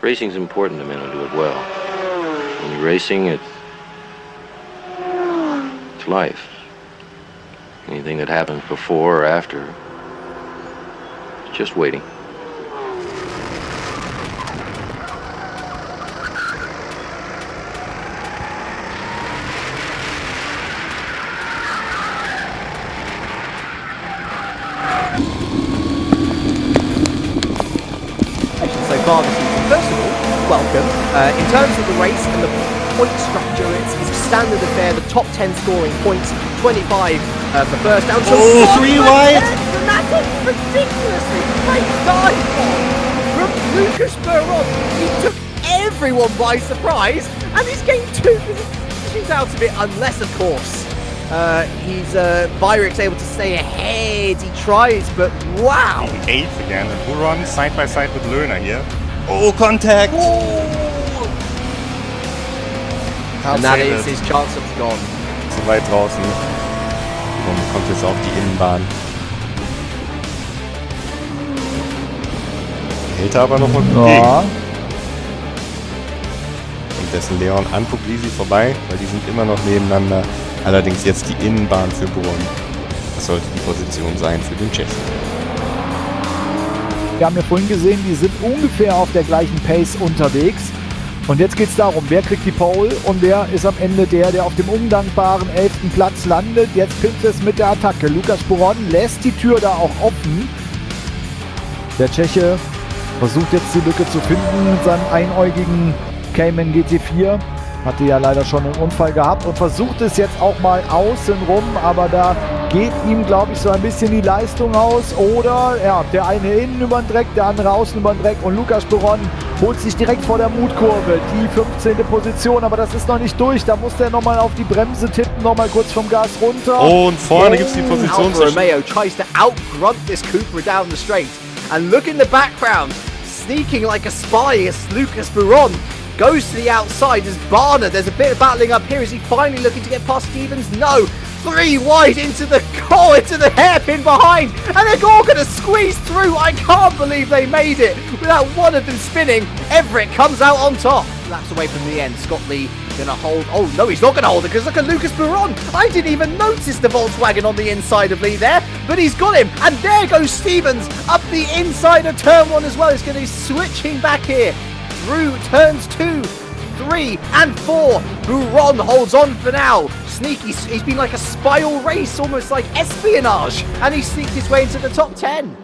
Racing's important to men who do it well. When you're racing, it's, it's life. Anything that happens before or after, it's just waiting. this season. First of all, welcome. Uh, in terms of the race and the point structure, it's, it's standard affair. The top 10 scoring points, 25 uh, for first down. So Oh, one three for wide. tenth, And that's a ridiculously great dive bomb from Lucas Buron. He took everyone by surprise, and he's gained two positions out of it, unless, of course, uh, he's uh, Byric's able to stay ahead. He tries, but wow. Eighth again, and Buron side by side with Lerner here. Oh, contact! Can't And that is his chance of gone. Zu weit draußen. Buron kommt jetzt auf die Innenbahn. Hält er aber noch mal gut Ja. gegen. Und dessen Leon an Puglisi vorbei, weil die sind immer noch nebeneinander. Allerdings jetzt die Innenbahn für Buron. Das sollte die Position sein für den Tschechen. Wir haben ja vorhin gesehen, die sind ungefähr auf der gleichen Pace unterwegs. Und jetzt geht es darum, wer kriegt die Pole und wer ist am Ende der, der auf dem undankbaren 11. Platz landet. Jetzt pinnt es mit der Attacke. Lukas Buron lässt die Tür da auch offen. Der Tscheche versucht jetzt die Lücke zu finden mit seinem einäugigen Cayman GT4. Hatte ja leider schon einen Unfall gehabt und versucht es jetzt auch mal außen rum, aber da geht ihm, glaube ich, so ein bisschen die Leistung aus. Oder ja, der eine innen über den Dreck, der andere außen über den Dreck und Lukas Buron holt sich direkt vor der Mutkurve die 15. Position, aber das ist noch nicht durch. Da muss der nochmal auf die Bremse tippen, nochmal kurz vom Gas runter. Oh, und vorne gibt es die Position Alfa Romeo tries to outgrunt this Cooper down the straight. And look in the background, sneaking like a spy is Lucas Buron. Goes to the outside as Barner. There's a bit of battling up here. Is he finally looking to get past Stevens? No. Three wide into the goal, into the hairpin behind. And they're all going to squeeze through. I can't believe they made it without one of them spinning. Everett comes out on top. Laps away from the end. Scott Lee gonna hold. Oh no, he's not gonna hold it because look at Lucas Buron. I didn't even notice the Volkswagen on the inside of Lee there, but he's got him. And there goes Stevens up the inside of turn one as well. He's gonna be switching back here through turns two, three, and four. Buron holds on for now. Sneaky. He's been like a spiral race, almost like espionage, and he sneaked his way into the top ten.